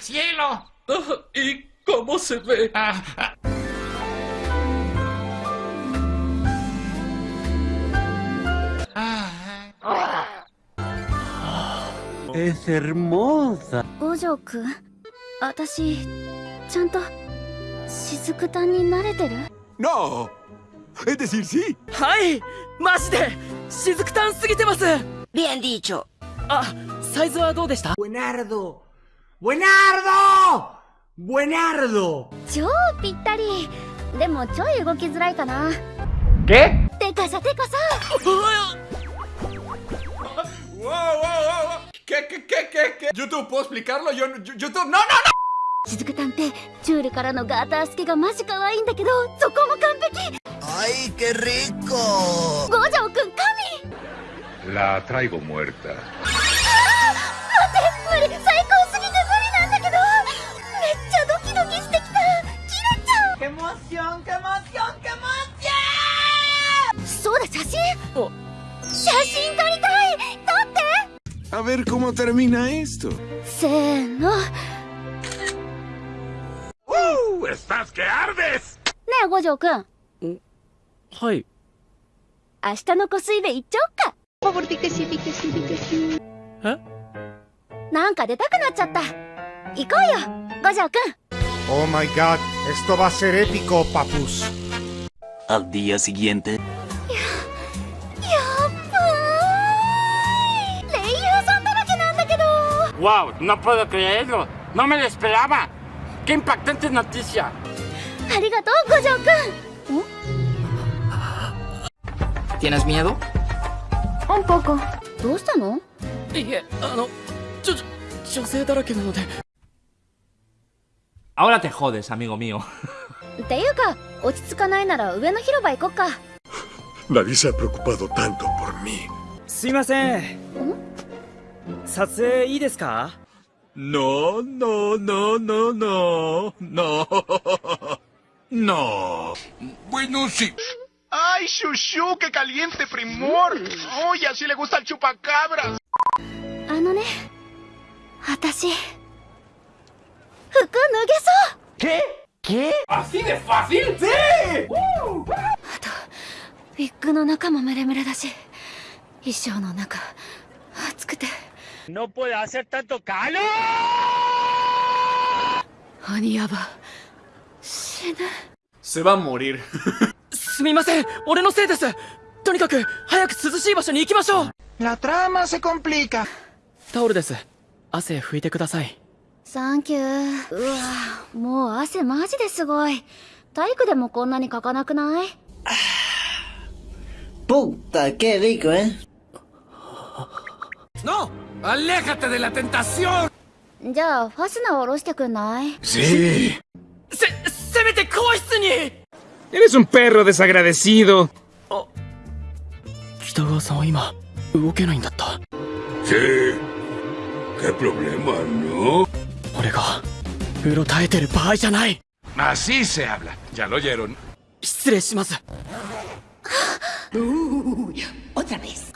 cielo. Ah, ¿Y cómo se ve? Ah, ah. ah. Es hermosa. Ojo-kun, ¿atashi, chanto, Shizuku-tan? No. Es decir, sí. ¡Ay! ¡Más de! ¡Shizuku-tan sugitemasu! Bien dicho. Ah, ¿saizu wa dou deshita? Buenardo. ¡Buenardo! ¡Buenardo! 超ぴったりでもちょい動きづらいかな ¿Qué? てかさてかさ Wow, wow, wow. ¿Qué, qué, qué, qué, qué? YouTube, ¿puedo explicarlo? Yo, yo- YouTube, no, no, no. 雫炭ってチュールからのガータースケがマジ可愛いんだけどそこも完璧 ¡Ay, qué rico! 五条くん神 La traigo muerta. A ver cómo termina esto. せーのね ¡Uh! ¡Estás que ardes! え五条くんはい明日の湖水で行っちゃおっかえなんか出たくなっちゃった行こうよ五条くん Oh my god, esto va a ser épico, papus. Al día siguiente. ¡Wow! No puedo creerlo. No me lo esperaba. ¡Qué impactante noticia! ¡Arigato, Gojo-kun! ¿Tienes miedo? Un poco. ¿Dónde está no? Ahora te jodes, amigo mío. Nadie se ha preocupado tanto por mí. 撮影いいですか No, no, no, no, no. No. No. Bueno, sí. ¡Ay, Shushu! ¡Qué caliente primor! ¡Uy, así le gusta el chupacabras! あのね私服脱げそう ¿Así de fácil? ¡Sí! ウィッグの中もムレムレだし衣装の中暑くて ¡No puede hacer tanto calor! Se va a morir. La trama se complica. Puta, rico, ¿eh? ¡No! ¡Aléjate de la tentación! じゃあファスナー下ろしてくんない Sí. せせめて更衣室に Eres un perro desagradecido. 北川さんは今動けないんだった Sí. ¿Qué problema, no? 俺がうろたえてる場合じゃない Así se habla. Ya lo oyeron. 失礼します Otra vez.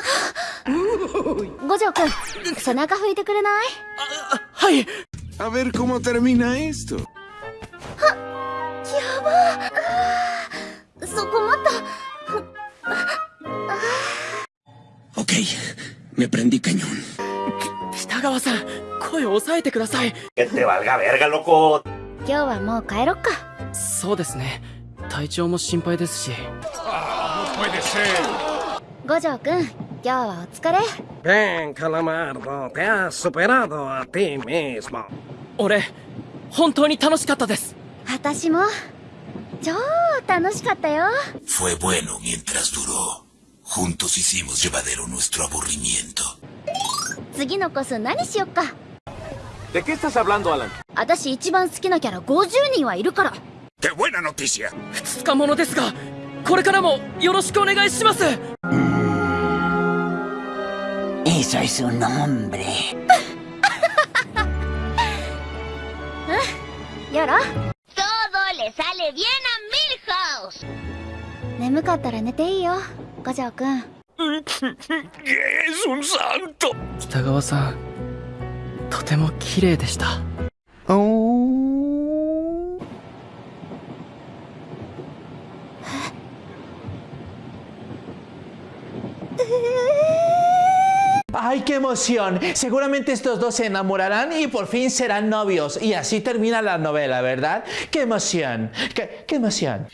五条くん背中拭いてくれない？はい。A ver cómo termina esto. やば。ーそこまた Ok, me prendí cañón. 北川さん声を抑えてください.今日はもう帰ろっか。そうですね。体調も心配ですし.五条くん今日はお疲れ Ven, Calamardo, te has superado a ti mismo. 俺本当に楽しかったです私も超楽しかったよ Fue bueno mientras duró. Juntos hicimos llevadero nuestro aburrimiento. 次のコス何しよっか ¿De qué estás hablando, Alan? 私一番好きなキャラ50人はいるから ¡Qué buena noticia! 2日ものですがこれからもよろしくお願いします eso es un hombre. ¿Lloró? Todo le sale bien a Milhouse. ¡Es un santo! Kitagawa-san, totemo kirei deshita. Oh. ¡Ay, qué emoción! Seguramente estos dos se enamorarán y por fin serán novios. Y así termina la novela, ¿verdad? ¡Qué emoción! ¡Qué, qué emoción!